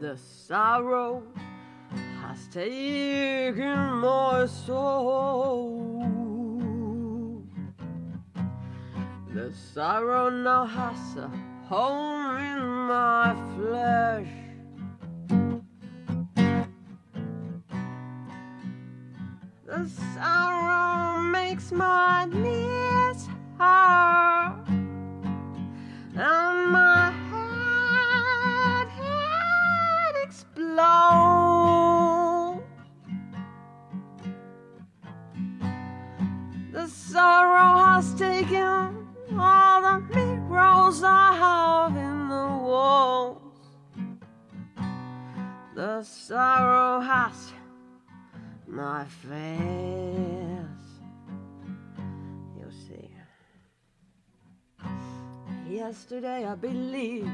The sorrow has taken my soul. The sorrow now has a home in my flesh. The sorrow makes my knees sorrow has taken all the mirrors I have in the walls. The sorrow has my face. You see. Yesterday I believed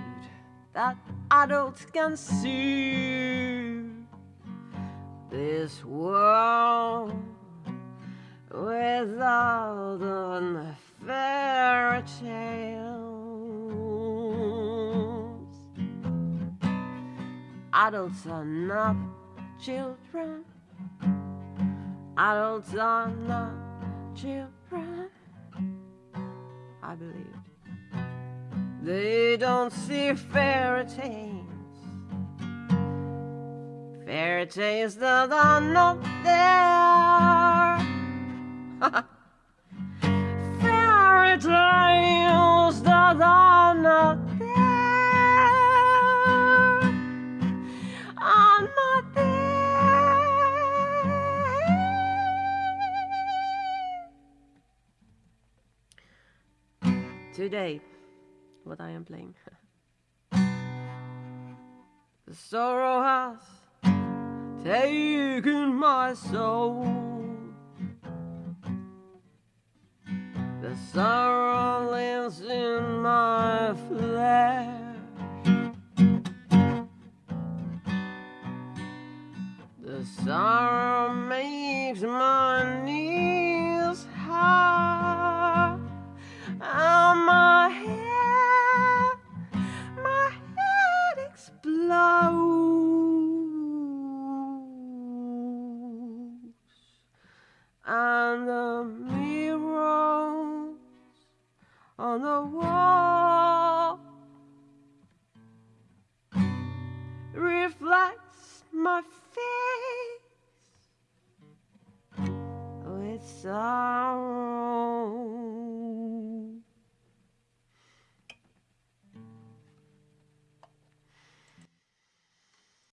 that adults can see this world without the fairy tales. Adults are not children. Adults are not children. I believed. They don't see fairy tales. Fairy tales that are not there. Fairy tales that are not there. Are not there. Today, what I am playing. the sorrow has taken my soul. Sorrow lives in my flesh. The sorrow makes my on the wall reflects my face with sorrow.